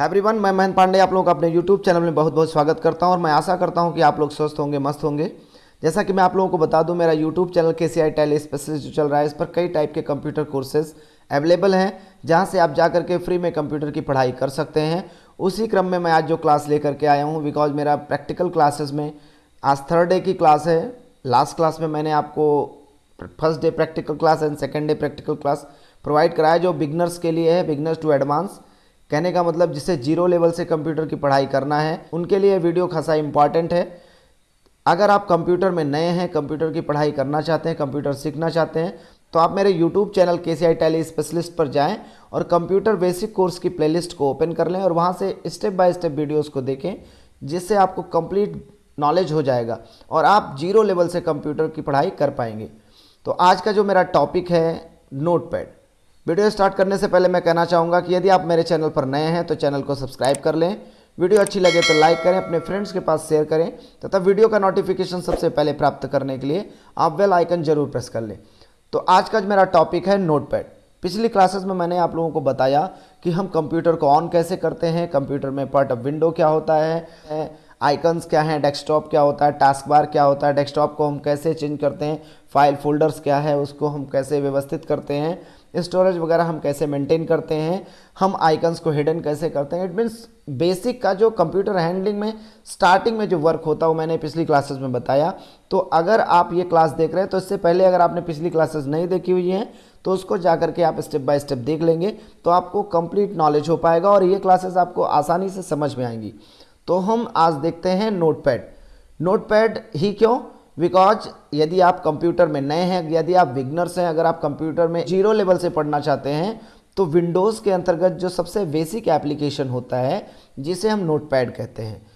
Everyone मैं महेंद्र पांडे आप लोगों का अपने यूट्यूब चैनल में बहुत बहुत स्वागत करता हूँ और मैं आशा करता हूँ कि आप लोग स्वस्थ होंगे, मस्त होंगे। जैसा कि मैं आप लोगों को बता दूँ, मेरा यूट्यूब चैनल के सी आई टेली स्पेशलिस्ट जो चल रहा है, इस पर कई टाइप के कंप्यूटर कोर्सेज अवेलेबल हैं, जहाँ से आप जा करके फ्री में कंप्यूटर की पढ़ाई कर सकते हैं। उसी क्रम में मैं आज जो क्लास लेकर के आया हूँ बिकॉज़ मेरा प्रैक्टिकल क्लासेस में आज थर्ड डे की क्लास है। लास्ट क्लास में मैंने आपको first day practical class and second day practical class provide कराया, जो बिगनर्स के लिए है बिगनर्स टू एडवांस कहने का मतलब जिसे ज़ीरो लेवल से कंप्यूटर की पढ़ाई करना है, उनके लिए वीडियो खासा इंपॉर्टेंट है। अगर आप कंप्यूटर में नए हैं, कंप्यूटर की पढ़ाई करना चाहते हैं, कंप्यूटर सीखना चाहते हैं तो आप मेरे यूट्यूब चैनल के सी आई टेली स्पेशलिस्ट पर जाएँ और कंप्यूटर बेसिक कोर्स की प्लेलिस्ट को ओपन कर लें और वहाँ से स्टेप बाय स्टेप वीडियोस को देखें, जिससे आपको कंप्लीट नॉलेज हो जाएगा और आप ज़ीरो लेवल से कंप्यूटर की पढ़ाई कर पाएँगे। तो आज का जो मेरा टॉपिक है नोट पैड वीडियो स्टार्ट करने से पहले मैं कहना चाहूँगा कि यदि आप मेरे चैनल पर नए हैं तो चैनल को सब्सक्राइब कर लें। वीडियो अच्छी लगे तो लाइक करें, अपने फ्रेंड्स के पास शेयर करें, तथा वीडियो का नोटिफिकेशन सबसे पहले प्राप्त करने के लिए आप वेल आइकन ज़रूर प्रेस कर लें। तो आज का मेरा टॉपिक है नोट पैड पिछली क्लासेस में मैंने आप लोगों को बताया कि हम कंप्यूटर को ऑन कैसे करते हैं कंप्यूटर में पार्ट ऑफ़ विंडो क्या होता है आइकन्स क्या हैं डेस्कटॉप क्या होता है टास्क बार क्या होता है डेस्कटॉप को हम कैसे चेंज करते हैं फ़ाइल फोल्डर्स क्या है, उसको हम कैसे व्यवस्थित करते हैं स्टोरेज वगैरह हम कैसे मेंटेन करते हैं, हम आइकन्स को हिडन कैसे करते हैं इट मीन्स बेसिक का जो कंप्यूटर हैंडलिंग में स्टार्टिंग में जो वर्क होता है, वो मैंने पिछली क्लासेस में बताया। तो अगर आप ये क्लास देख रहे हैं तो इससे पहले अगर आपने पिछली क्लासेस नहीं देखी हुई हैं तो उसको जा करके आप स्टेप बाय स्टेप देख लेंगे तो आपको कंप्लीट नॉलेज हो पाएगा और ये क्लासेस आपको आसानी से समझ में आएँगी। तो हम आज देखते हैं नोटपैड नोटपैड ही क्यों? बिकॉज़ यदि आप कंप्यूटर में नए हैं, यदि आप बिगनर्स हैं, अगर आप कंप्यूटर में ज़ीरो लेवल से पढ़ना चाहते हैं तो विंडोज़ के अंतर्गत जो सबसे बेसिक एप्लीकेशन होता है, जिसे हम नोटपैड कहते हैं।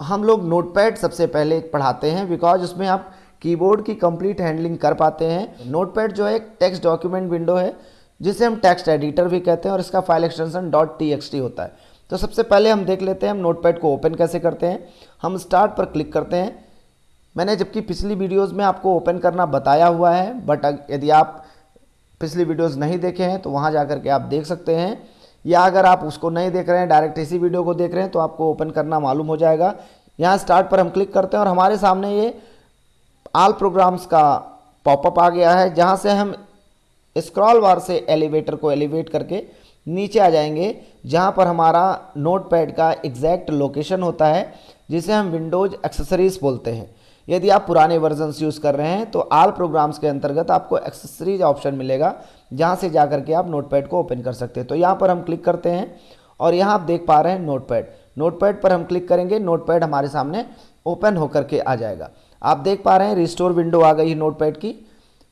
हम लोग नोटपैड सबसे पहले पढ़ाते हैं बिकॉज़ उसमें आप कीबोर्ड की कंप्लीट हैंडलिंग कर पाते हैं। नोटपैड जो है एक टेक्स्ट डॉक्यूमेंट विंडो है, जिसे हम टेक्स्ट एडिटर भी कहते हैं और इसका फ़ाइल एक्सटेंशन डॉट टी होता है। तो सबसे पहले हम देख लेते हैं हम नोटपैड को ओपन कैसे करते हैं। हम स्टार्ट पर क्लिक करते हैं। मैंने जबकि पिछली वीडियोस में आपको ओपन करना बताया हुआ है, बट यदि आप पिछली वीडियोस नहीं देखे हैं तो वहाँ जा के आप देख सकते हैं। या अगर आप उसको नहीं देख रहे हैं, डायरेक्ट इसी वीडियो को देख रहे हैं तो आपको ओपन करना मालूम हो जाएगा। यहाँ स्टार्ट पर हम क्लिक करते हैं और हमारे सामने ये आल प्रोग्राम्स का पॉपअप आ गया है, जहाँ से हम स्क्रॉल बार से एलिवेटर को एलिवेट करके नीचे आ जाएँगे, जहाँ पर हमारा नोट का एग्जैक्ट लोकेशन होता है, जिसे हम विंडोज़ एक्सेसरीज बोलते हैं। यदि आप पुराने वर्जन्स यूज़ कर रहे हैं तो आल प्रोग्राम्स के अंतर्गत आपको एक्सेसरीज ऑप्शन मिलेगा, जहाँ से जा करके आप नोट पैड को ओपन कर सकते हैं। तो यहाँ पर हम क्लिक करते हैं, और यहाँ आप देख पा रहे हैं नोट पैड नोट पैड पर हम क्लिक करेंगे नोट पैड हमारे सामने ओपन होकर के आ जाएगा। आप देख पा रहे हैं रिस्टोर विंडो आ गई है नोट पैड की।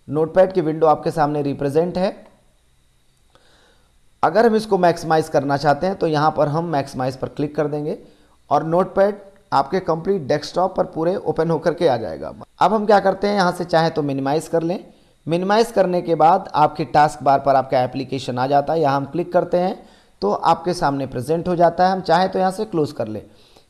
नोट पैड की विंडो आपके सामने रिप्रेजेंट है। अगर हम इसको मैक्सिमाइज़ करना चाहते हैं तो यहाँ पर हम मैक्सिमाइज़ पर क्लिक कर देंगे, और नोटपैड आपके कंप्लीट डेस्कटॉप पर पूरे ओपन होकर के आ जाएगा। अब हम क्या करते हैं, यहाँ से चाहे तो मिनिमाइज़ कर लें। मिनिमाइज़ करने के बाद आपके टास्क बार पर आपका एप्लीकेशन आ जाता है। यहाँ हम क्लिक करते हैं तो आपके सामने प्रेजेंट हो जाता है। हम चाहें तो यहाँ से क्लोज़ कर लें।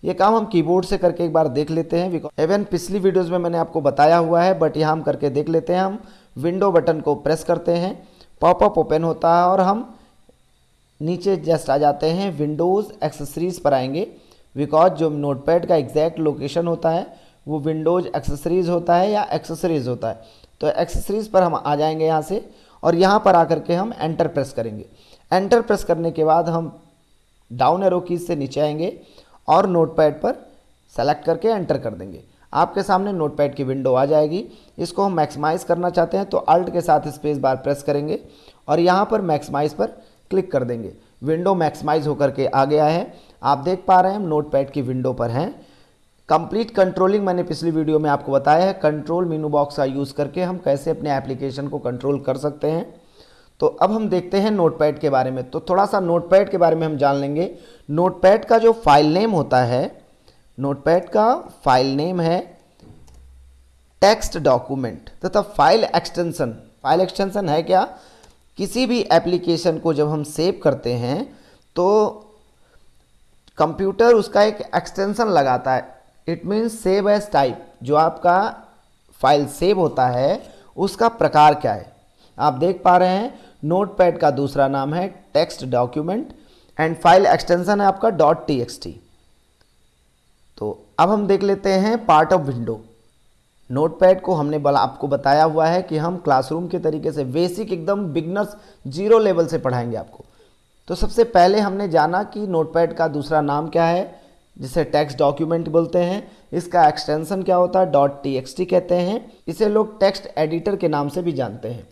ये काम हम कीबोर्ड से करके एक बार देख लेते हैं। इवन पिछली वीडियोज़ में मैंने आपको बताया हुआ है बट यहाँ हम करके देख लेते हैं। हम विंडो बटन को प्रेस करते हैं। पॉपअप ओपन होता है और हम नीचे जस्ट आ जाते हैं। विंडोज़ एक्सेसरीज़ पर आएँगे। बिकॉज़ जो नोटपैड का एग्जैक्ट लोकेशन होता है, वो विंडोज़ एक्सेसरीज़ होता है या एक्सेसरीज़ होता है। तो एक्सेसरीज़ पर हम आ जाएँगे यहाँ से और यहाँ पर आकर के हम एंटर प्रेस करेंगे। एंटर प्रेस करने के बाद हम डाउन एरो कीज से नीचे आएँगे और नोटपैड पर सेलेक्ट करके एंटर कर देंगे। आपके सामने नोटपैड की विंडो आ जाएगी। इसको हम मैक्सिमाइज़ करना चाहते हैं तो अल्ट के साथ स्पेस बार प्रेस करेंगे और यहाँ पर मैक्सिमाइज़ पर क्लिक कर देंगे। विंडो मैक्सिमाइज होकर के आ गया है। आप देख पा रहे हैं, हम नोट पैड की विंडो पर हैं। कंप्लीट कंट्रोलिंग मैंने पिछली वीडियो में आपको बताया है कंट्रोल मीनू बॉक्स का यूज़ करके हम कैसे अपने एप्लीकेशन को कंट्रोल कर सकते हैं। तो अब हम देखते हैं नोटपैड के बारे में। तो थोड़ा सा नोटपैड के बारे में हम जान लेंगे। नोटपैड का जो फ़ाइल नेम होता है नोटपैड का फ़ाइल नेम है टेक्स्ट डॉक्यूमेंट तथा फ़ाइल एक्सटेंशन फ़ाइल एक्सटेंशन है क्या? किसी भी एप्लीकेशन को जब हम सेव करते हैं तो कंप्यूटर उसका एक एक्सटेंशन लगाता है। It means save as type जो आपका फ़ाइल सेव होता है, उसका प्रकार क्या है? आप देख पा रहे हैं नोट पैड का दूसरा नाम है text document and file extension है आपका. डॉट टी तो अब हम देख लेते हैं पार्ट ऑफ़ विंडो नोटपैड को हमने बला, आपको बताया हुआ है कि हम क्लासरूम के तरीके से बेसिक एकदम बिगनर्स ज़ीरो लेवल से पढ़ाएँगे आपको। तो सबसे पहले हमने जाना कि नोटपैड का दूसरा नाम क्या है, जिसे टेक्स्ट डॉक्यूमेंट बोलते हैं। इसका एक्सटेंशन क्या होता है? डॉट टी कहते हैं। इसे लोग टेक्स्ट एडिटर के नाम से भी जानते हैं।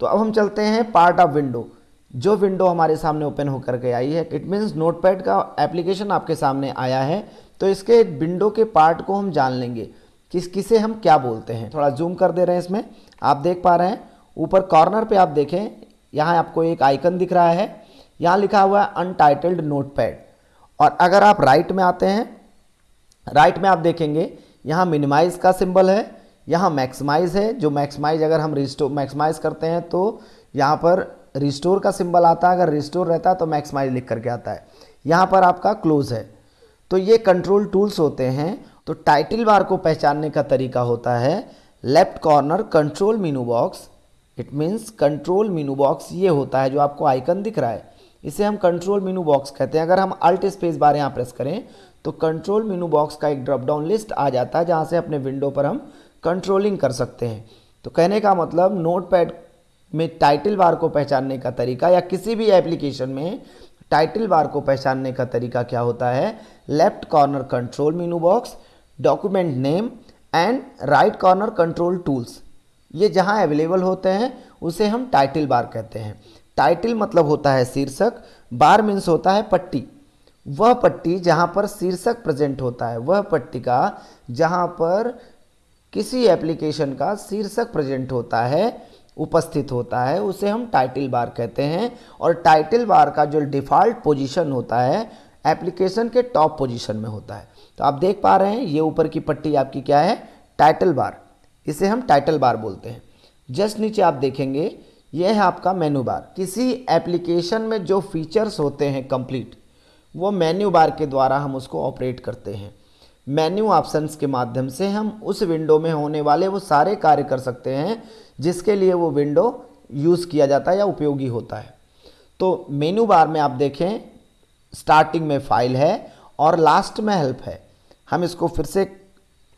तो अब हम चलते हैं पार्ट ऑफ़ विंडो। जो विंडो हमारे सामने ओपन होकर के आई है, इट मीन्स नोटपैड का एप्लीकेशन आपके सामने आया है। तो इसके विंडो के पार्ट को हम जान लेंगे किस किसे हम क्या बोलते हैं। थोड़ा जूम कर दे रहे हैं इसमें। आप देख पा रहे हैं। ऊपर कॉर्नर पे आप देखें, यहाँ आपको एक आइकन दिख रहा है। यहाँ लिखा हुआ है अनटाइटल्ड नोटपैड और अगर आप राइट में आते हैं राइट में आप देखेंगे, यहाँ मिनिमाइज का सिंबल है, यहाँ मैक्सिमाइज है। जो मैक्सिमाइज अगर हम रिस्टोर मैक्सिमाइज करते हैं तो यहाँ पर रिस्टोर का सिंबल आता है। अगर रिस्टोर रहता है तो मैक्सिमाइज लिख करके आता है। यहाँ पर आपका क्लोज है। तो ये कंट्रोल टूल्स होते हैं। तो टाइटल बार को पहचानने का तरीका होता है left corner control menu box it means control menu box ये होता है जो आपको आइकन दिख रहा है। इसे हम कंट्रोल मीनू बॉक्स कहते हैं। अगर हम अल्ट स्पेस बार यहाँ प्रेस करें तो कंट्रोल मीनू बॉक्स का एक ड्रॉप डाउन लिस्ट आ जाता है, जहाँ से अपने विंडो पर हम कंट्रोलिंग कर सकते हैं। तो कहने का मतलब नोट में टाइटल बार को पहचानने का तरीका या किसी भी एप्लीकेशन में टाइटल बार को पहचानने का तरीका क्या होता है? Left corner control menu box document name and right corner control tools ये जहाँ अवेलेबल होते हैं, उसे हम टाइटल बार कहते हैं। टाइटल मतलब होता है शीर्षक बार मीन्स होता है पट्टी। वह पट्टी जहाँ पर शीर्षक प्रेजेंट होता है, वह पट्टिका जहाँ पर किसी एप्लीकेशन का शीर्षक प्रेजेंट होता है, उपस्थित होता है, उसे हम टाइटल बार कहते हैं। और टाइटल बार का जो डिफ़ॉल्ट पोजीशन होता है एप्लीकेशन के टॉप पोजीशन में होता है। तो आप देख पा रहे हैं, ये ऊपर की पट्टी आपकी क्या है? टाइटल बार इसे हम टाइटल बार बोलते हैं। जस्ट नीचे आप देखेंगे यह है आपका मेनू बार किसी एप्लीकेशन में जो फीचर्स होते हैं कंप्लीट वो मेन्यू बार के द्वारा हम उसको ऑपरेट करते हैं। मेन्यू ऑप्शंस के माध्यम से हम उस विंडो में होने वाले वो सारे कार्य कर सकते हैं, जिसके लिए वो विंडो यूज़ किया जाता है या उपयोगी होता है। तो मेन्यू बार में आप देखें स्टार्टिंग में फ़ाइल है और लास्ट में हेल्प है। हम इसको फिर से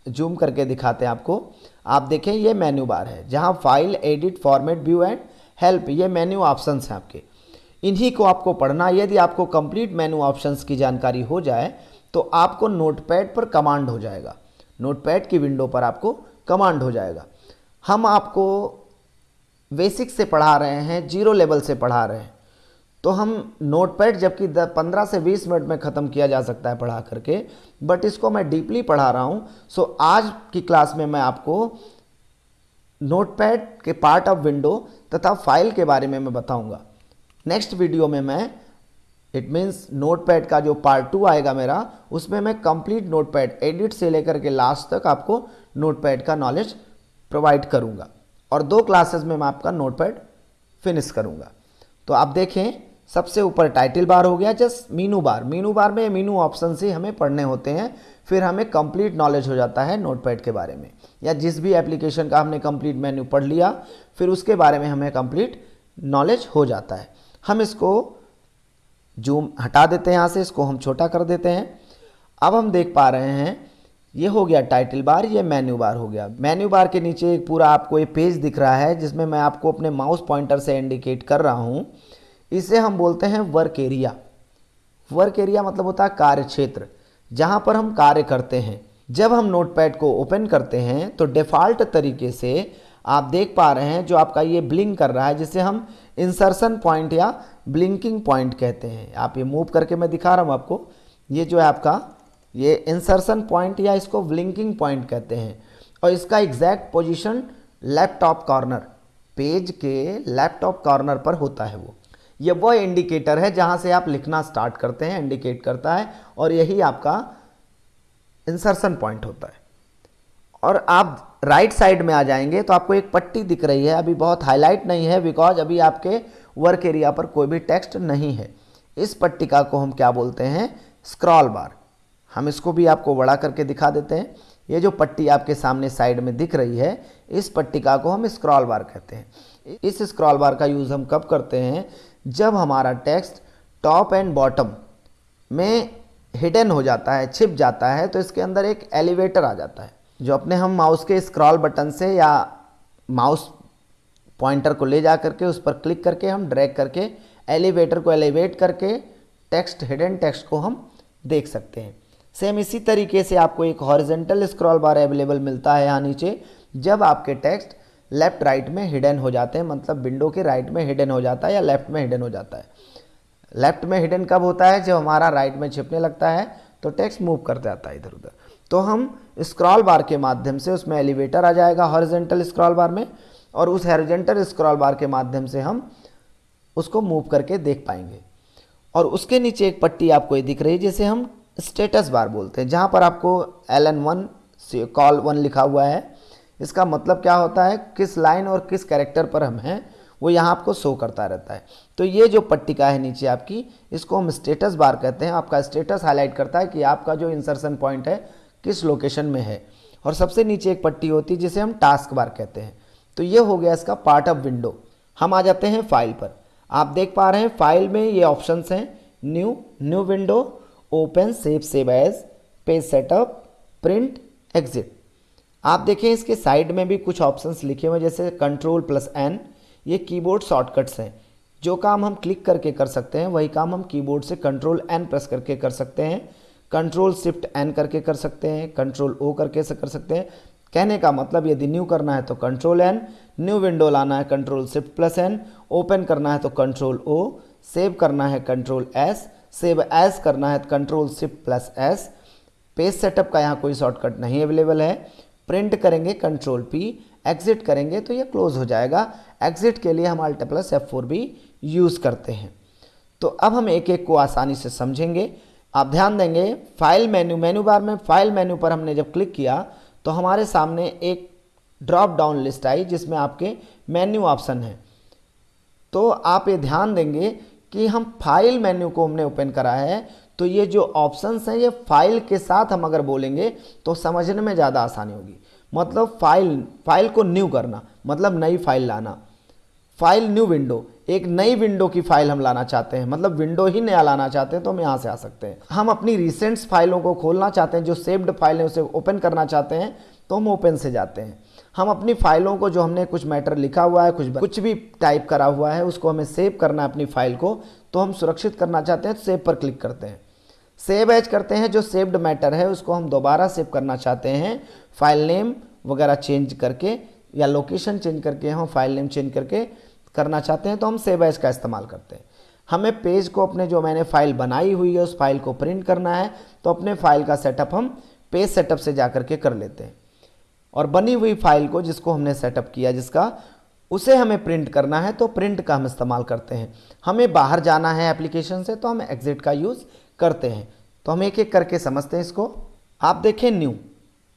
जूम करके दिखाते हैं आपको। आप देखें, ये मेन्यू बार है, जहाँ file edit format view and help, ये मेन्यू ऑप्शंस हैं आपके। इन्हीं को आपको पढ़ना, यदि आपको कंप्लीट मेन्यू ऑप्शंस की जानकारी हो जाए तो आपको नोटपैड पर कमांड हो जाएगा। नोटपैड की विंडो पर आपको कमांड हो जाएगा। हम आपको बेसिक से पढ़ा रहे हैं, ज़ीरो लेवल से पढ़ा रहे हैं। तो हम नोटपैड जबकि पंद्रह से बीस मिनट में ख़त्म किया जा सकता है पढ़ा करके, बट इसको मैं डीपली पढ़ा रहा हूँ। सो, आज की क्लास में मैं आपको नोटपैड के पार्ट ऑफ़ विंडो तथा फ़ाइल के बारे में मैं बताऊँगा। नेक्स्ट वीडियो में मैं इट मीन्स नोटपैड का जो पार्ट टू आएगा मेरा, उसमें मैं कंप्लीट नोटपैड एडिट से लेकर के लास्ट तक आपको नोटपैड का नॉलेज प्रोवाइड करूँगा। और दो क्लासेस में मैं आपका नोटपैड फिनिश करूँगा। तो आप देखें सबसे ऊपर टाइटल बार हो गया just menu bar menu bar में मीनू ऑप्शन से हमें पढ़ने होते हैं, फिर हमें कंप्लीट नॉलेज हो जाता है नोटपैड के बारे में. या जिस भी एप्लीकेशन का हमने कंप्लीट मेन्यू पढ़ लिया, फिर उसके बारे में हमें कंप्लीट नॉलेज हो जाता है. हम इसको जूम हटा देते हैं यहाँ से, इसको हम छोटा कर देते हैं. अब हम देख पा रहे हैं, ये हो गया टाइटल बार ये मेन्यू बार हो गया. मेन्यू बार के नीचे एक पूरा आपको एक पेज दिख रहा है, जिसमें मैं आपको अपने माउस पॉइंटर से इंडिकेट कर रहा हूँ. इसे हम बोलते हैं वर्क एरिया वर्क एरिया मतलब होता है कार्य क्षेत्र, जहाँ पर हम कार्य करते हैं। जब हम नोटपैड को ओपन करते हैं तो डिफ़ॉल्ट तरीके से आप देख पा रहे हैं जो आपका ये ब्लिंक कर रहा है, जिसे हम इंसर्शन पॉइंट या ब्लिंकिंग पॉइंट कहते हैं। आप ये मूव करके मैं दिखा रहा हूँ आपको। ये जो है आपका, ये इंसर्शन पॉइंट या इसको ब्लिंकिंग पॉइंट कहते हैं। और इसका exact position laptop corner page के लैपटॉप कॉर्नर पर होता है वो। ये वो इंडिकेटर है जहाँ से आप लिखना स्टार्ट करते हैं इंडिकेट करता है और यही आपका इंसर्शन पॉइंट होता है। और आप राइट साइड में आ जाएँगे तो आपको एक पट्टी दिख रही है। अभी बहुत हाईलाइट नहीं है बिकॉज़ अभी आपके वर्क एरिया पर कोई भी टेक्स्ट नहीं है। इस पट्टिका को हम क्या बोलते हैं? स्क्रॉल बार हम इसको भी आपको बड़ा करके दिखा देते हैं। ये जो पट्टी आपके सामने साइड में दिख रही है, इस पट्टिका को हम स्क्रॉल बार कहते हैं। इस स्क्रॉल बार का यूज़ हम कब करते हैं? जब हमारा टेक्स्ट टॉप एंड बॉटम में हिडन हो जाता है, छिप जाता है तो इसके अंदर एक एलिवेटर आ जाता है, जो अपने हम माउस के स्क्रॉल बटन से या माउस पॉइंटर को ले जा करके उस पर क्लिक करके हम ड्रैग करके एलिवेटर को एलिवेट करके टेक्स्ट हिडन टेक्स्ट को हम देख सकते हैं। सेम इसी तरीके से आपको एक हॉरिजेंटल स्क्रॉल बार अवेलेबल मिलता है यहाँ नीचे। जब आपके टेक्स्ट लेफ़्ट राइट में हिडन हो जाते हैं मतलब विंडो के राइट में हिडन हो जाता है या लेफ़्ट में हिडन हो जाता है। लेफ़्ट में हिडन कब होता है? जब हमारा राइट में छिपने लगता है तो टेक्स्ट मूव कर जाता है इधर उधर तो हम स्क्रॉल बार के माध्यम से उसमें एलिवेटर आ जाएगा हॉरिजेंटल स्क्रॉल बार में और उस हॉरिजेंटल स्क्रॉल बार के माध्यम से हम उसको मूव करके देख पाएँगे। और उसके नीचे एक पट्टी आपको ये दिख रही है, जिसे हम स्टेटस बार बोलते हैं, जहाँ पर आपको L N one col one लिखा हुआ है। इसका मतलब क्या होता है? किस लाइन और किस कैरेक्टर पर हम हैं, वो यहाँ आपको शो करता रहता है। तो ये जो पट्टिका है नीचे आपकी, इसको हम स्टेटस बार कहते हैं। आपका स्टेटस हाईलाइट करता है कि आपका जो इंसर्शन पॉइंट है, किस लोकेशन में है। और सबसे नीचे एक पट्टी होती है, जिसे हम टास्क बार कहते हैं। तो ये हो गया इसका पार्ट ऑफ़ विंडो हम आ जाते हैं फ़ाइल पर। आप देख पा रहे हैं फ़ाइल में ये ऑप्शंस हैं। New new window open save save as page setup print exit आप देखें इसके साइड में भी कुछ ऑप्शंस लिखे हुए हैं, जैसे कंट्रोल प्लस एन ये कीबोर्ड शॉर्टकट्स हैं। जो काम हम क्लिक करके कर सकते हैं, वही काम हम कीबोर्ड से कंट्रोल एन प्रेस करके कर सकते हैं। कंट्रोल शिफ्ट एन करके कर सकते हैं कंट्रोल ओ करके से कर सकते हैं। कहने का मतलब यदि न्यू करना है तो कंट्रोल एन न्यू विंडो लाना है control shift plus N open करना है तो कंट्रोल ओ सेव करना है कंट्रोल एस सेव एस करना है तो control shift plus S page setup का यहाँ कोई शॉर्टकट नहीं अवेलेबल है। प्रिंट करेंगे कंट्रोल पी एग्जिट करेंगे तो ये क्लोज हो जाएगा। एग्जिट के लिए हम अल्ट प्लस एफ़ फोर भी यूज़ करते हैं। तो अब हम एक एक को आसानी से समझेंगे। आप ध्यान देंगे फ़ाइल मेन्यू मेन्यू बार में फ़ाइल मेन्यू पर हमने जब क्लिक किया तो हमारे सामने एक ड्रॉप डाउन लिस्ट आई, जिसमें आपके मेन्यू ऑप्शन है। तो आप ये ध्यान देंगे कि हम फ़ाइल मेन्यू को हमने ओपन करा है तो ये जो ऑप्शंस हैं, ये फ़ाइल के साथ हम अगर बोलेंगे तो समझने में ज़्यादा आसानी होगी। मतलब फ़ाइल फ़ाइल को न्यू करना मतलब नई फ़ाइल लाना। फ़ाइल न्यू विंडो एक नई विंडो की फ़ाइल हम लाना चाहते हैं। मतलब विंडो ही नया लाना चाहते हैं तो हम यहाँ से आ सकते हैं। हम अपनी रिसेंट्स फाइलों को खोलना चाहते हैं, जो सेव्ड फ़ाइल है, उसे ओपन करना चाहते हैं तो हम ओपन से जाते हैं। हम अपनी फाइलों को, जो हमने कुछ मैटर लिखा हुआ है, कुछ कुछ भी टाइप करा हुआ है, उसको हमें सेव करना है अपनी फ़ाइल को तो हम सुरक्षित करना चाहते हैं तो सेव पर क्लिक करते हैं। सेव एज करते हैं, जो सेव्ड मैटर है, उसको हम दोबारा सेव करना चाहते हैं। फ़ाइल नेम वगैरह चेंज करके या लोकेशन चेंज करके हम फ़ाइल नेम चेंज करके करना चाहते हैं तो हम सेव एज का इस्तेमाल करते हैं। हमें पेज को अपने जो मैंने फ़ाइल बनाई हुई है, उस फ़ाइल को प्रिंट करना है तो अपने फ़ाइल का सेटअप हम पेज सेटअप से जा करके कर लेते हैं। और बनी हुई फ़ाइल को जिसको हमने सेटअप किया, जिसका उसे हमें प्रिंट करना है तो प्रिंट का हम इस्तेमाल करते हैं। हमें बाहर जाना है एप्लीकेशन से तो हम एग्जिट का यूज़ करते हैं। तो हम एक एक करके समझते हैं इसको। आप देखें न्यू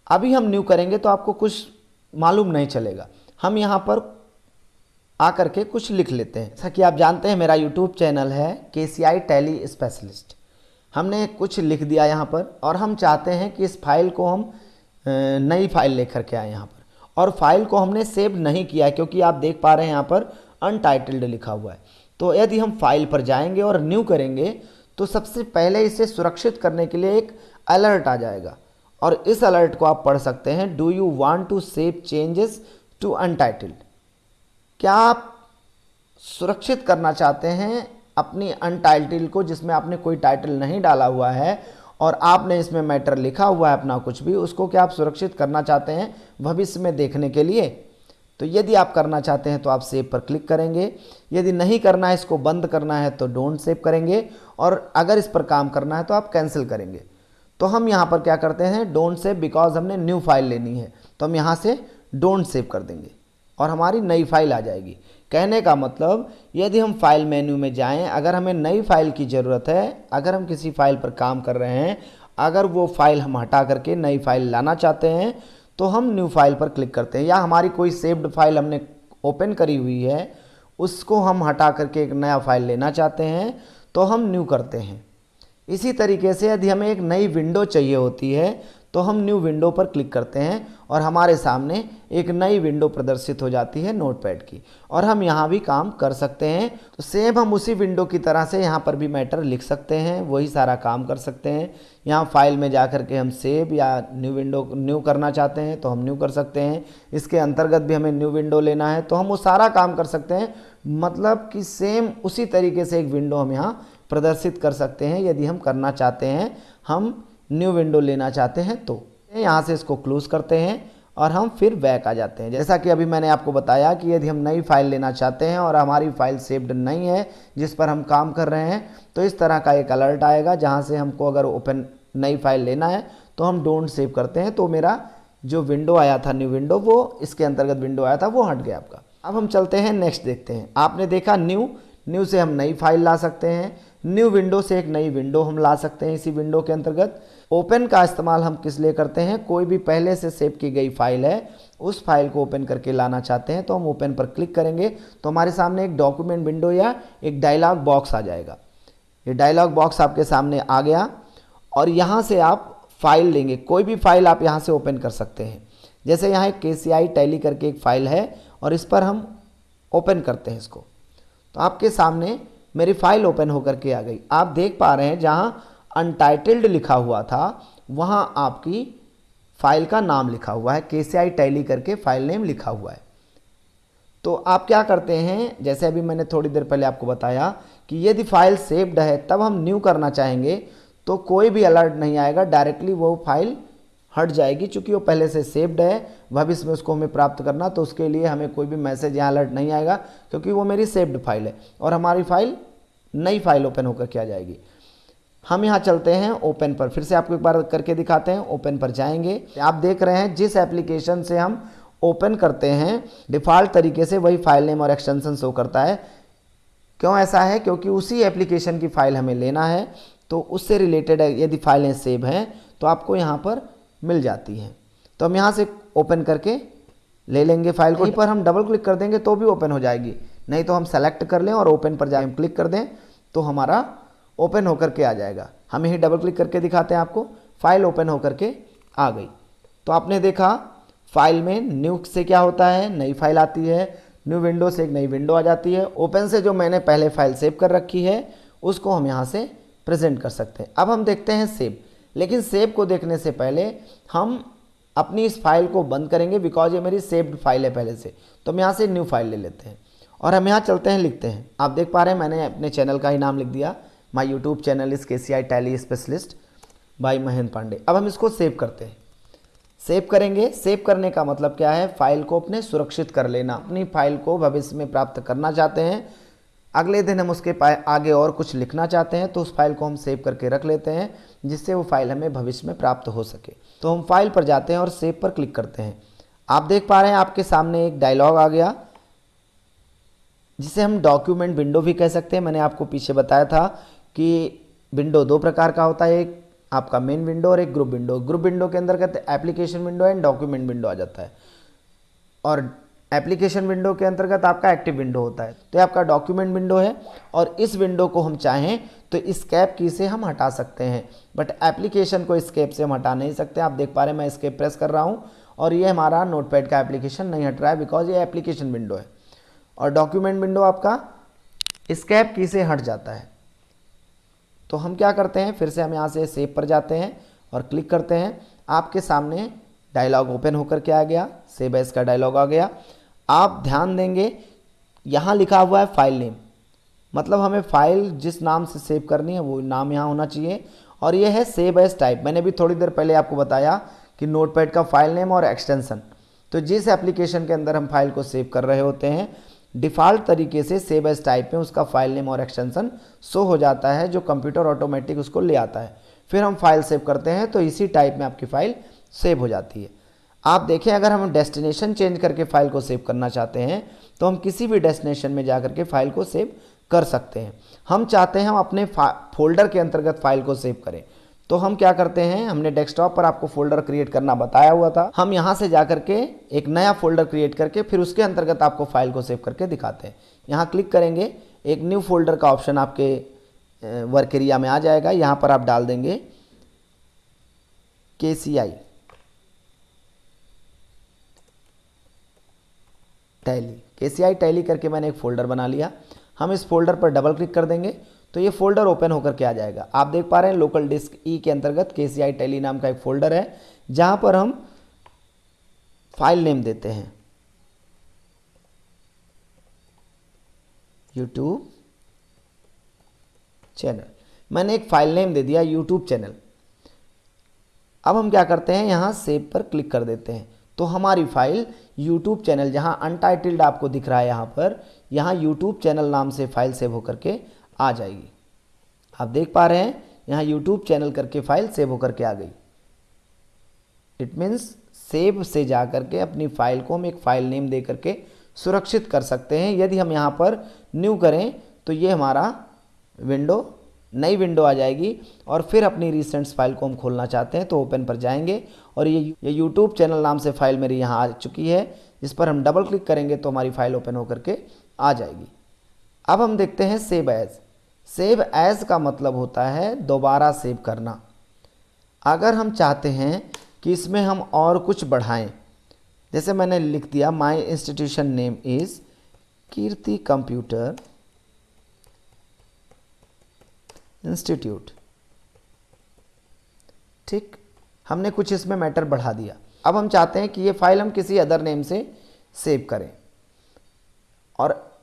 अभी हम न्यू करेंगे तो आपको कुछ मालूम नहीं चलेगा। हम यहाँ पर आकर के कुछ लिख लेते हैं। जैसा कि आप जानते हैं, मेरा यूट्यूब चैनल है के सी आई टैली स्पेशलिस्ट हमने कुछ लिख दिया यहाँ पर और हम चाहते हैं कि इस फ़ाइल को हम नई फ़ाइल लेकर के आए यहाँ पर। और फ़ाइल को हमने सेव नहीं किया क्योंकि आप देख पा रहे हैं यहाँ पर अनटाइटल्ड लिखा हुआ है। तो यदि हम फ़ाइल पर जाएँगे और न्यू करेंगे तो सबसे पहले इसे सुरक्षित करने के लिए एक अलर्ट आ जाएगा। और इस अलर्ट को आप पढ़ सकते हैं do you want to save changes to untitled क्या आप सुरक्षित करना चाहते हैं अपनी अनटाइटल्ड को, जिसमें आपने कोई टाइटल नहीं डाला हुआ है, और आपने इसमें मैटर लिखा हुआ है अपना कुछ भी, उसको क्या आप सुरक्षित करना चाहते हैं भविष्य में देखने के लिए? तो यदि आप करना चाहते हैं तो आप सेव पर क्लिक करेंगे। यदि नहीं करना है, इसको बंद करना है तो डोंट सेव करेंगे। और अगर इस पर काम करना है तो आप कैंसिल करेंगे। तो हम यहाँ पर क्या करते हैं? डोंट सेव बिकॉज़ हमने न्यू फ़ाइल लेनी है। तो हम यहाँ से डोंट सेव कर देंगे और हमारी नई फ़ाइल आ जाएगी। कहने का मतलब यदि हम फ़ाइल मेन्यू में जाएँ, अगर हमें नई फ़ाइल की ज़रूरत है, अगर हम किसी फ़ाइल पर काम कर रहे हैं, अगर वो फ़ाइल हम हटा करके नई फ़ाइल लाना चाहते हैं तो हम न्यू फ़ाइल पर क्लिक करते हैं। या हमारी कोई सेव्ड फ़ाइल हमने ओपन करी हुई है, उसको हम हटा करके एक नया फ़ाइल लेना चाहते हैं तो हम न्यू करते हैं। इसी तरीके से यदि हमें एक नई विंडो चाहिए होती है तो हम न्यू विंडो पर क्लिक करते हैं और हमारे सामने एक नई विंडो प्रदर्शित हो जाती है नोटपैड की। और हम यहाँ भी काम कर सकते हैं। तो सेम हम उसी विंडो की तरह से यहाँ पर भी मैटर लिख सकते हैं, वही सारा काम कर सकते हैं। यहाँ फ़ाइल में जा कर के हम सेव या न्यू विंडो न्यू करना चाहते हैं तो हम न्यू कर सकते हैं। इसके अंतर्गत भी हमें न्यू विंडो लेना है तो हम वो सारा काम कर सकते हैं। मतलब कि सेम उसी तरीके से एक विंडो हम यहाँ प्रदर्शित कर सकते हैं। यदि हम करना चाहते हैं, हम न्यू विंडो लेना चाहते हैं तो यहाँ से इसको क्लोज करते हैं और हम फिर बैक आ जाते हैं। जैसा कि अभी मैंने आपको बताया कि यदि हम नई फ़ाइल लेना चाहते हैं और हमारी फ़ाइल सेव्ड नहीं है, जिस पर हम काम कर रहे हैं तो इस तरह का एक अलर्ट आएगा, जहाँ से हमको अगर ओपन नई फ़ाइल लेना है तो हम डोंट सेव करते हैं। तो मेरा जो विंडो आया था न्यू विंडो वो इसके अंतर्गत विंडो आया था, वो हट गया आपका। अब हम चलते हैं नेक्स्ट देखते हैं। आपने देखा न्यू न्यू से हम नई फ़ाइल ला सकते हैं। न्यू विंडो से एक नई विंडो हम ला सकते हैं इसी विंडो के अंतर्गत। ओपन का इस्तेमाल हम किस लिए करते हैं? कोई भी पहले से सेव की गई फ़ाइल है, उस फ़ाइल को ओपन करके लाना चाहते हैं तो हम ओपन पर क्लिक करेंगे तो हमारे सामने एक डॉक्यूमेंट विंडो या एक डायलॉग बॉक्स आ जाएगा। ये डायलॉग बॉक्स आपके सामने आ गया, और यहाँ से आप फ़ाइल लेंगे। कोई भी फ़ाइल आप यहाँ से ओपन कर सकते हैं। जैसे यहाँ एक के सी आई टैली करके एक फ़ाइल है और इस पर हम ओपन करते हैं इसको। तो आपके सामने मेरी फ़ाइल ओपन होकर के आ गई। आप देख पा रहे हैं जहाँ अनटाइटल्ड लिखा हुआ था, वहाँ आपकी फ़ाइल का नाम लिखा हुआ है। के सी आई टैली करके फ़ाइल नेम लिखा हुआ है। तो आप क्या करते हैं, जैसे अभी मैंने थोड़ी देर पहले आपको बताया कि यदि फ़ाइल सेव्ड है, तब हम न्यू करना चाहेंगे तो कोई भी अलर्ट नहीं आएगा। डायरेक्टली वो फ़ाइल हट जाएगी चूँकि वो पहले से सेव्ड है, भविष्य में उसको हमें प्राप्त करना तो उसके लिए हमें कोई भी मैसेज यहाँ अलर्ट नहीं आएगा, क्योंकि वो मेरी सेव्ड फ़ाइल है। और हमारी फ़ाइल नई फ़ाइल ओपन होकर के आ जाएगी। हम यहाँ चलते हैं ओपन पर। फिर से आपको एक बार करके दिखाते हैं ओपन पर जाएँगे। आप देख रहे हैं, जिस एप्लीकेशन से हम ओपन करते हैं डिफ़ॉल्ट तरीके से वही फ़ाइल नेम और एक्सटेंशन शो करता है। क्यों ऐसा है? क्योंकि उसी एप्लीकेशन की फ़ाइल हमें लेना है तो उससे रिलेटेड यदि फाइलें सेव हैं तो आपको यहाँ पर मिल जाती है। तो हम यहाँ से ओपन करके ले लेंगे फ़ाइल को। पर हम डबल क्लिक कर देंगे तो भी ओपन हो जाएगी। नहीं तो हम सेलेक्ट कर लें और ओपन पर जाए। क्लिक कर दें तो हमारा ओपन होकर के आ जाएगा। हम यही डबल क्लिक करके दिखाते हैं आपको। फ़ाइल ओपन होकर के आ गई। तो आपने देखा फ़ाइल में न्यू से क्या होता है? नई फ़ाइल आती है। न्यू विंडो से एक नई विंडो आ जाती है। ओपन से जो मैंने पहले फ़ाइल सेव कर रखी है उसको हम यहाँ से प्रेजेंट कर सकते हैं। अब हम देखते हैं सेव लेकिन सेव को देखने से पहले हम अपनी इस फ़ाइल को बंद करेंगे बिकॉज़ ये मेरी सेव्ड फ़ाइल है पहले से। तो हम यहाँ से न्यू फ़ाइल ले लेते हैं। और हम यहाँ चलते हैं, लिखते हैं। आप देख पा रहे हैं, मैंने अपने चैनल का ही नाम लिख दिया। माई YouTube channel is K C I tally specialist by Mahendra Pandey अब हम इसको सेव करते हैं। सेव करेंगे। सेव करने का मतलब क्या है? फ़ाइल को अपने सुरक्षित कर लेना। अपनी फ़ाइल को भविष्य में प्राप्त करना चाहते हैं। अगले दिन हम उसके आगे और कुछ लिखना चाहते हैं तो उस फ़ाइल को हम सेव करके रख लेते हैं, जिससे वो फ़ाइल हमें भविष्य में प्राप्त हो सके। तो हम फ़ाइल पर जाते हैं और सेव पर क्लिक करते हैं। आप देख पा रहे हैं, आपके सामने एक डायलॉग आ गया, जिसे हम डॉक्यूमेंट विंडो भी कह सकते हैं। मैंने आपको पीछे बताया था कि विंडो दो प्रकार का होता है, एक आपका मेन विंडो और एक ग्रुप विंडो। ग्रुप विंडो के अंतर्गत application window and document window आ जाता है। और एप्लीकेशन विंडो के अंतर्गत आपका एक्टिव विंडो होता है। तो आपका डॉक्यूमेंट विंडो है और इस विंडो को हम चाहें तो स्केप की से हम हटा सकते हैं। बट एप्लीकेशन को स्केप से हम हटा नहीं सकते। आप देख पा रहे हैं, मैं स्केप प्रेस कर रहा हूँ और ये हमारा नोटपैड का एप्लीकेशन नहीं हट रहा है बिकॉज़ ये एप्लीकेशन विंडो है। और डॉक्यूमेंट विंडो आपका स्केप की से हट जाता है। तो हम क्या करते हैं, फिर से हम यहाँ से सेव पर जाते हैं और क्लिक करते हैं। आपके सामने डायलॉग ओपन होकर के आ गया सेव एस का डायलॉग आ गया। आप ध्यान देंगे, यहाँ लिखा हुआ है फ़ाइल नेम मतलब हमें फ़ाइल जिस नाम से सेव करनी है, वो नाम यहाँ होना चाहिए। और ये है सेव एस टाइप मैंने भी थोड़ी देर पहले आपको बताया कि नोटपैड का फ़ाइल नेम और एक्सटेंशन तो जिस एप्लीकेशन के अंदर हम फ़ाइल को सेव कर रहे होते हैं डिफ़ॉल्ट तरीके से सेव एस टाइप में उसका फ़ाइल नेम और एक्सटेंशन शो हो जाता है, जो कंप्यूटर ऑटोमेटिक उसको ले आता है। फिर हम फ़ाइल सेव करते हैं तो इसी टाइप में आपकी फ़ाइल सेव हो जाती है। आप देखें, अगर हम डेस्टिनेशन चेंज करके फ़ाइल को सेव करना चाहते हैं तो हम किसी भी डेस्टिनेशन में जा के फ़ाइल को सेव कर सकते हैं। हम चाहते हैं हम अपने फोल्डर के अंतर्गत फ़ाइल को सेव करें। तो हम क्या करते हैं, हमने डेस्कटॉप पर आपको फोल्डर क्रिएट करना बताया हुआ था। हम यहाँ से जा करके एक नया फोल्डर क्रिएट करके फिर उसके अंतर्गत आपको फ़ाइल को सेव करके दिखाते हैं। यहाँ क्लिक करेंगे, एक न्यू फोल्डर का ऑप्शन आपके वर्क एरिया में आ जाएगा। यहाँ पर आप डाल देंगे के सी आई टैली के टैली करके मैंने एक फ़ोल्डर बना लिया। हम इस फोल्डर पर डबल क्लिक कर देंगे तो ये फोल्डर ओपन होकर के आ जाएगा। आप देख पा रहे हैं लोकल डिस्क ई के अंतर्गत के सी आई टैली नाम का एक फ़ोल्डर है, जहाँ पर हम फ़ाइल नेम देते हैं। YouTube channel. मैंने एक फ़ाइल नेम दे दिया यूट्यूब चैनल। अब हम क्या करते हैं, यहाँ सेव पर क्लिक कर देते हैं। तो हमारी फ़ाइल यूट्यूब चैनल जहाँ अनटाइटल्ड आपको दिख रहा है यहाँ पर, यहाँ यूट्यूब चैनल नाम से फ़ाइल सेव होकर के आ जाएगी। आप देख पा रहे हैं, यहाँ यूट्यूब चैनल करके फ़ाइल सेव होकर के आ गई। इट मीन्स सेव से जा करके अपनी फ़ाइल को हम एक फ़ाइल नेम दे करके सुरक्षित कर सकते हैं। यदि हम यहाँ पर न्यू करें तो ये हमारा विंडो नई विंडो आ जाएगी और फिर अपनी रिसेंट्स फ़ाइल को हम खोलना चाहते हैं तो ओपन पर जाएँगे। और ये ये यूट्यूब चैनल नाम से फ़ाइल मेरी यहाँ आ चुकी है। इस पर हम डबल क्लिक करेंगे तो हमारी फ़ाइल ओपन होकर के आ जाएगी। अब हम देखते हैं सेव एज सेव एज का मतलब होता है दोबारा सेव करना। अगर हम चाहते हैं कि इसमें हम और कुछ बढ़ाएँ, जैसे मैंने लिख दिया my institution name is Kirti Computer Institute. ठीक? हमने कुछ इसमें मैटर बढ़ा दिया। अब हम चाहते हैं कि ये फ़ाइल हम किसी अदर नेम से सेव करें। और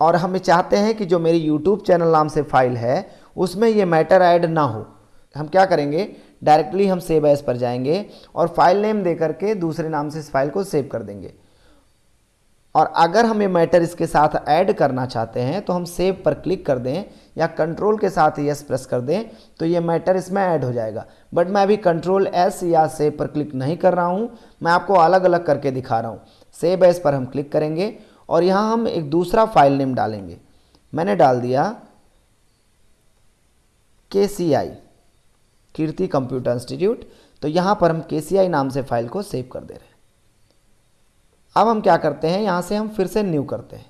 और हम चाहते हैं कि जो मेरी यूट्यूब चैनल नाम से फ़ाइल है, उसमें ये मैटर ऐड ना हो। हम क्या करेंगे? डायरेक्टली हम सेव एस पर जाएँगे और फ़ाइल नेम दे करके दूसरे नाम से इस फ़ाइल को सेव कर देंगे। और अगर हम मैटर इसके साथ ऐड करना चाहते हैं तो हम सेव पर क्लिक कर दें या कंट्रोल के साथ यस प्रेस कर दें तो ये मैटर इसमें ऐड हो जाएगा। बट मैं अभी कंट्रोल एस या सेव पर क्लिक नहीं कर रहा हूँ, मैं आपको अलग अलग करके दिखा रहा हूँ। सेव एस पर हम क्लिक करेंगे और यहाँ हम एक दूसरा फ़ाइल नेम डालेंगे। मैंने डाल दिया के कीर्ति कंप्यूटर इंस्टीट्यूट तो यहाँ पर हम के नाम से फ़ाइल को सेव कर दे रहे हैं। अब हम क्या करते हैं? यहाँ से हम फिर से न्यू करते हैं।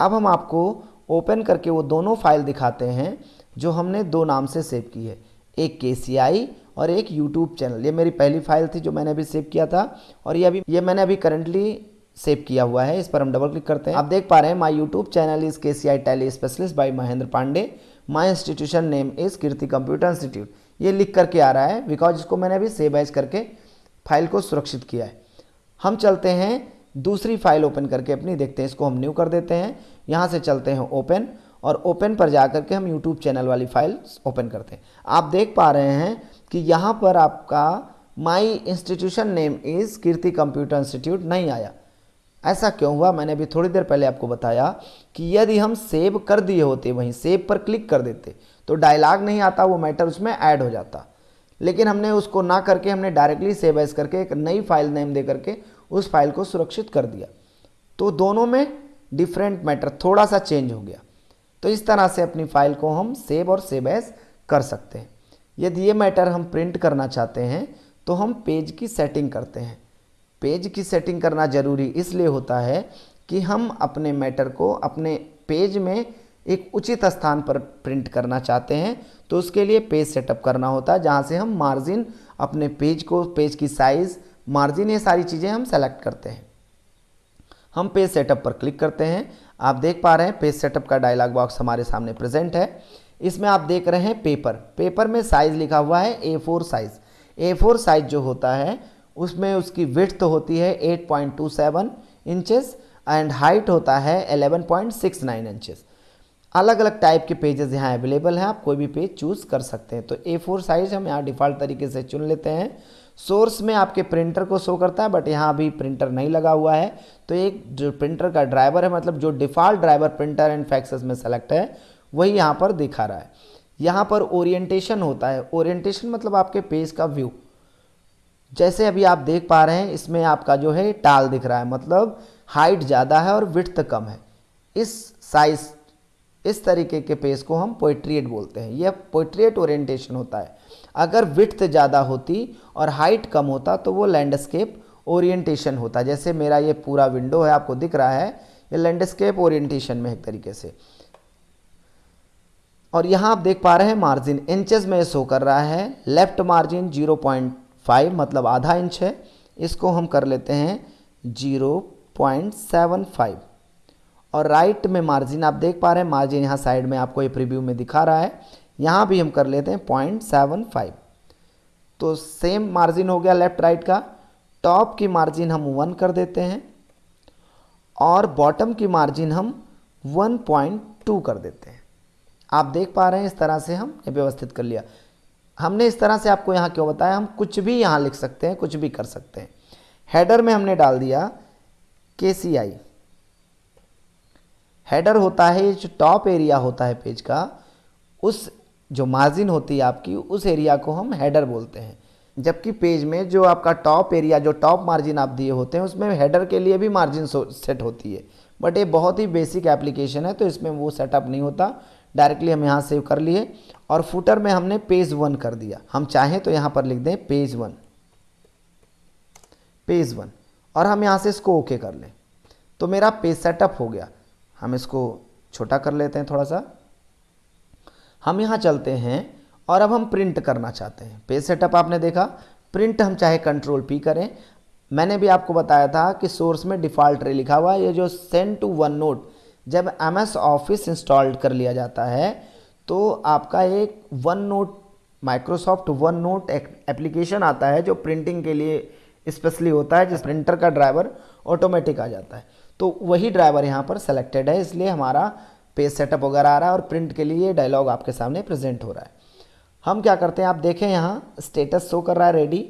अब हम आपको ओपन करके वो दोनों फ़ाइल दिखाते हैं, जो हमने दो नाम से सेव की है। एक के और एक यूट्यूब चैनल ये मेरी पहली फ़ाइल थी जो मैंने अभी सेव किया था और ये अभी, ये मैंने अभी करंटली सेव किया हुआ है। इस पर हम डबल क्लिक करते हैं। आप देख पा रहे हैं माई YouTube channel is K C I Tally specialist by Mahendra Pandey my institution name is Kirti Computer Institute ये लिख करके आ रहा है बिकॉज़ इसको मैंने अभी सेव एज करके फ़ाइल को सुरक्षित किया है। हम चलते हैं, दूसरी फ़ाइल ओपन करके अपनी देखते हैं, इसको हम न्यू कर देते हैं। यहाँ से चलते हैं ओपन और ओपन पर जा करके हम यूट्यूब चैनल वाली फ़ाइल ओपन करते हैं। आप देख पा रहे हैं कि यहाँ पर आपका my institution name is Kirti Computer Institute नहीं आया। ऐसा क्यों हुआ? मैंने अभी थोड़ी देर पहले आपको बताया कि यदि हम सेव कर दिए होते, वहीं सेव पर क्लिक कर देते तो डायलॉग नहीं आता, वो मैटर उसमें ऐड हो जाता। लेकिन हमने उसको ना करके, हमने डायरेक्टली सेव एज करके, एक नई फ़ाइल नेम दे करके उस फ़ाइल को सुरक्षित कर दिया। तो दोनों में डिफरेंट मैटर थोड़ा सा चेंज हो गया। तो इस तरह से अपनी फ़ाइल को हम सेव और सेव एज कर सकते हैं। यदि ये मैटर हम प्रिंट करना चाहते हैं तो हम पेज की सेटिंग करते हैं। पेज की सेटिंग करना ज़रूरी इसलिए होता है कि हम अपने मैटर को अपने पेज में एक उचित स्थान पर प्रिंट करना चाहते हैं तो उसके लिए पेज सेटअप करना होता है, जहाँ से हम मार्जिन, अपने पेज को, पेज की साइज़, मार्जिन, ये सारी चीज़ें हम सेलेक्ट करते हैं। हम पेज सेटअप पर क्लिक करते हैं। आप देख पा रहे हैं, पेज सेटअप का डायलॉग बॉक्स हमारे सामने प्रेजेंट है। इसमें आप देख रहे हैं पेपर। पेपर में साइज़ लिखा हुआ है A four size. A four size जो होता है, उसमें उसकी विथ होती है 8.27 इंचेस, एंड हाइट होता है 11.69 इंचेस। अलग अलग टाइप के पेजेस यहाँ अवेलेबल हैं, आप कोई भी पेज चूज़ कर सकते हैं। तो ए फोर साइज़ हम यहाँ डिफ़ॉल्ट तरीके से चुन लेते हैं। सोर्स में आपके प्रिंटर को शो करता है बट यहाँ अभी प्रिंटर नहीं लगा हुआ है। तो एक जो प्रिंटर का ड्राइवर है मतलब जो default driver printer and faxes में सेलेक्ट है, वही यहाँ पर दिखा रहा है। यहाँ पर ओरिएंटेशन होता है। ओरिएंटेशन मतलब आपके पेज का व्यू जैसे अभी आप देख पा रहे हैं, इसमें आपका जो है टाल दिख रहा है। मतलब हाइट ज़्यादा है और विथ कम है। इस साइज़ इस तरीके के पेज को हम पोइट्रिएट बोलते हैं। यह पोइट्रिएट ओरिएंटेशन होता है। अगर विथ ज़्यादा होती और हाइट कम होता तो वो लैंडस्केप ओरिएंटेशन होता। जैसे मेरा ये पूरा विंडो है, आपको दिख रहा है, ये लैंडस्केप ओरिएंटेशन में एक तरीके से। और यहाँ आप देख पा रहे हैं मार्जिन इंचेस में शो कर रहा है। Left margin zero point five मतलब आधा इंच है। इसको हम कर लेते हैं ज़ीरो 1.75 और राइट में मार्जिन आप देख पा रहे हैं। मार्जिन यहाँ साइड में आपको ये प्रीव्यू में दिखा रहा है। यहाँ भी हम कर लेते हैं पॉइंट सेवन फाइव तो सेम मार्जिन हो गया लेफ़्ट राइट का। टॉप की मार्जिन हम वन कर देते हैं और बॉटम की मार्जिन हम वन पॉइंट टू कर देते हैं। आप देख पा रहे हैं इस तरह से हम व्यवस्थित कर लिया। हमने इस तरह से आपको यहाँ क्यों बताया? हम कुछ भी यहाँ लिख सकते हैं, कुछ भी कर सकते हैं। हेडर में हमने डाल दिया के सी आई हेडर होता है जो टॉप एरिया होता है पेज का, उस जो मार्जिन होती है आपकी, उस एरिया को हम हेडर बोलते हैं। जबकि पेज में जो आपका टॉप एरिया, जो टॉप मार्जिन आप दिए होते हैं, उसमें हेडर के लिए भी मार्जिन सेट होती है। बट ये बहुत ही बेसिक एप्लीकेशन है तो इसमें वो सेटअप नहीं होता। डायरेक्टली हम यहाँ सेव कर लिए और फुटर में हमने पेज वन कर दिया। हम चाहें तो यहाँ पर लिख दें पेज वन। Page one. और हम यहाँ से इसको ओके कर लें। तो मेरा पेज सेटअप हो गया। हम इसको छोटा कर लेते हैं थोड़ा सा। हम यहाँ चलते हैं और अब हम प्रिंट करना चाहते हैं। पेज सेटअप आपने देखा। प्रिंट हम चाहे कंट्रोल पी करें। मैंने भी आपको बताया था कि सोर्स में डिफ़ॉल्ट रे लिखा हुआ है। ये जो सेंड टू वन नोट जब एम एस ऑफ़िस इंस्टॉल कर लिया जाता है तो आपका एक OneNote Microsoft OneNote application आता है जो प्रिंटिंग के लिए स्पेशली होता है, जिस प्रिंटर का ड्राइवर ऑटोमेटिक आ जाता है। तो वही ड्राइवर यहाँ पर सेलेक्टेड है, इसलिए हमारा पेज सेटअप वगैरह आ रहा है और प्रिंट के लिए डायलॉग आपके सामने प्रेजेंट हो रहा है। हम क्या करते हैं, आप देखें यहाँ स्टेटस शो कर रहा है रेडी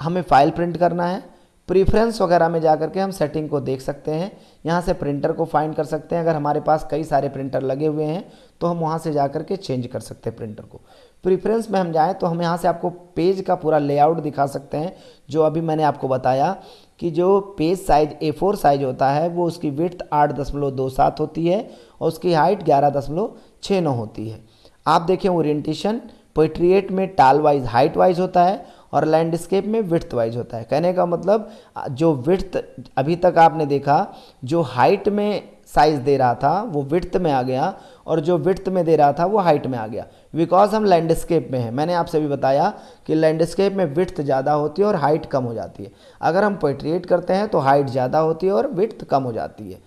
हमें फ़ाइल प्रिंट करना है। प्रीफ्रेंस वगैरह में जा करके हम सेटिंग को देख सकते हैं। यहाँ से प्रिंटर को फाइंड कर सकते हैं। अगर हमारे पास कई सारे प्रिंटर लगे हुए हैं तो हम वहाँ से जा करके चेंज कर सकते हैं प्रिंटर को। प्रीफ्रेंस में हम जाएँ तो हम यहाँ से आपको पेज का पूरा लेआउट दिखा सकते हैं, जो अभी मैंने आपको बताया। कि जो page size A four size होता है, वो उसकी विर्थ आठ दशमलव दो सात होती है और उसकी हाइट ग्यारह दशमलव छः नौ होती है। आप देखें ओरिएंटेशन पोइट्रिएट में टाल वाइज हाइट वाइज होता है और लैंडस्केप में विर्थ वाइज होता है। कहने का मतलब जो विर्थ अभी तक आपने देखा, जो हाइट में साइज़ दे रहा था, वो विर्थ में आ गया और जो विर्थ में दे रहा था, वो हाइट में आ गया। बिकॉज़ हम लैंडस्केप में हैं, मैंने आपसे भी बताया कि लैंडस्केप में विर्थ ज़्यादा होती है और हाइट कम हो जाती है। अगर हम पोइट्रिएट करते हैं तो हाइट ज़्यादा होती है और विर्थ कम हो जाती है।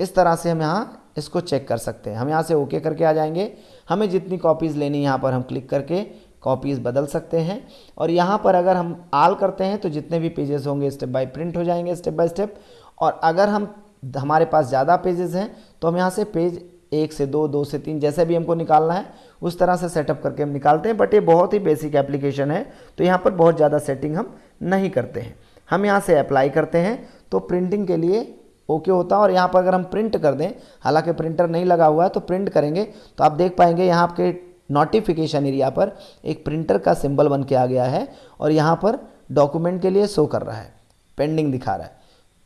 इस तरह से हम यहाँ इसको चेक कर सकते हैं। हम यहाँ से ओके करके आ जाएँगे। हमें जितनी कॉपीज़ लेनी यहाँ पर हम क्लिक करके कॉपीज़ बदल सकते हैं। और यहाँ पर अगर हम आल करते हैं तो जितने भी पेजेस होंगे स्टेप बाय प्रिंट हो जाएँगे स्टेप बाय स्टेप और अगर हम हमारे पास ज़्यादा पेजेस हैं तो हम यहाँ से पेज एक से दो दो से तीन जैसे भी हमको निकालना है, उस तरह से सेटअप करके हम निकालते हैं बट ये बहुत ही बेसिक एप्लीकेशन है तो यहाँ पर बहुत ज़्यादा सेटिंग हम नहीं करते हैं। हम यहाँ से अप्लाई करते हैं तो प्रिंटिंग के लिए ओके okay होता है, और यहाँ पर अगर हम प्रिंट कर दें, हालाँकि प्रिंटर नहीं लगा हुआ है तो प्रिंट करेंगे तो आप देख पाएँगे यहाँ आपके नोटिफिकेशन एरिया पर एक प्रिंटर का सिंबल बन के आ गया है, और यहाँ पर डॉक्यूमेंट के लिए शो कर रहा है पेंडिंग दिखा रहा है।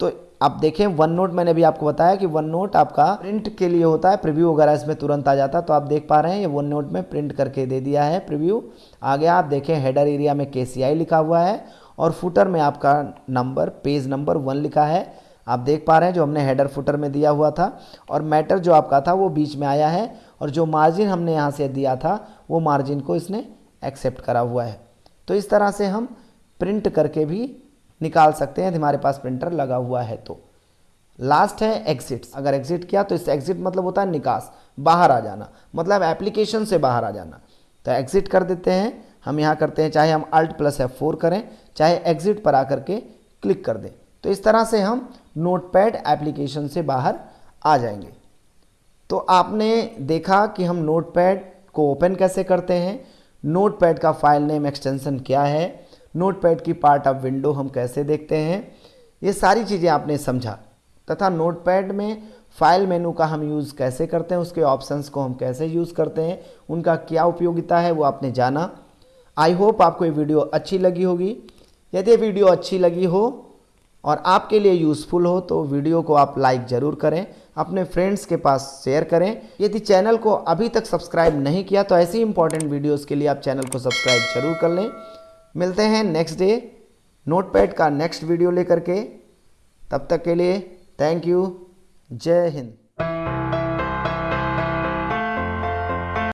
तो आप देखें वन नोट मैंने भी आपको बताया कि वन नोट आपका प्रिंट के लिए होता है प्रीव्यू वगैरह इसमें तुरंत आ जाता है। तो आप देख पा रहे हैं, ये वन नोट में प्रिंट करके दे दिया है प्रीव्यू आगे आप देखें हेडर एरिया में के लिखा हुआ है और फुटर में आपका नंबर पेज नंबर वन लिखा है। आप देख पा रहे हैं, जो हमने हेडर फुटर में दिया हुआ था और मैटर जो आपका था, वो बीच में आया है और जो मार्जिन हमने यहाँ से दिया था, वो मार्जिन को इसने एक्सेप्ट करा हुआ है। तो इस तरह से हम प्रिंट करके भी निकाल सकते हैं यदि हमारे पास प्रिंटर लगा हुआ है तो। लास्ट है एग्जिट अगर एग्जिट किया तो इस एग्जिट मतलब होता है निकास, बाहर आ जाना। मतलब एप्लीकेशन से बाहर आ जाना। तो एग्जिट कर देते हैं। हम यहाँ करते हैं, चाहे हम अल्ट प्लस एफ़ फोर करें, चाहे एग्जिट पर आकर के क्लिक कर दें। तो इस तरह से हम नोटपैड एप्लीकेशन से बाहर आ जाएँगे। तो आपने देखा कि हम नोटपैड को ओपन कैसे करते हैं? नोटपैड का फ़ाइल नेम एक्सटेंशन क्या है? नोटपैड की पार्ट ऑफ़ विंडो हम कैसे देखते हैं? ये सारी चीज़ें आपने समझा। तथा नोटपैड में फ़ाइल मेनू का हम यूज़ कैसे करते हैं, उसके ऑप्शंस को हम कैसे यूज़ करते हैं, उनका क्या उपयोगिता है, वो आपने जाना। आई होप आपको ये वीडियो अच्छी लगी होगी। यदि वीडियो अच्छी लगी हो और आपके लिए यूज़फुल हो तो वीडियो को आप लाइक ज़रूर करें, अपने फ्रेंड्स के पास शेयर करें। यदि चैनल को अभी तक सब्सक्राइब नहीं किया तो ऐसी इंपॉर्टेंट वीडियोज़ के लिए आप चैनल को सब्सक्राइब ज़रूर कर लें। मिलते हैं नेक्स्ट डे नोटपैड का नेक्स्ट वीडियो लेकर के। तब तक के लिए थैंक यू जय हिंद।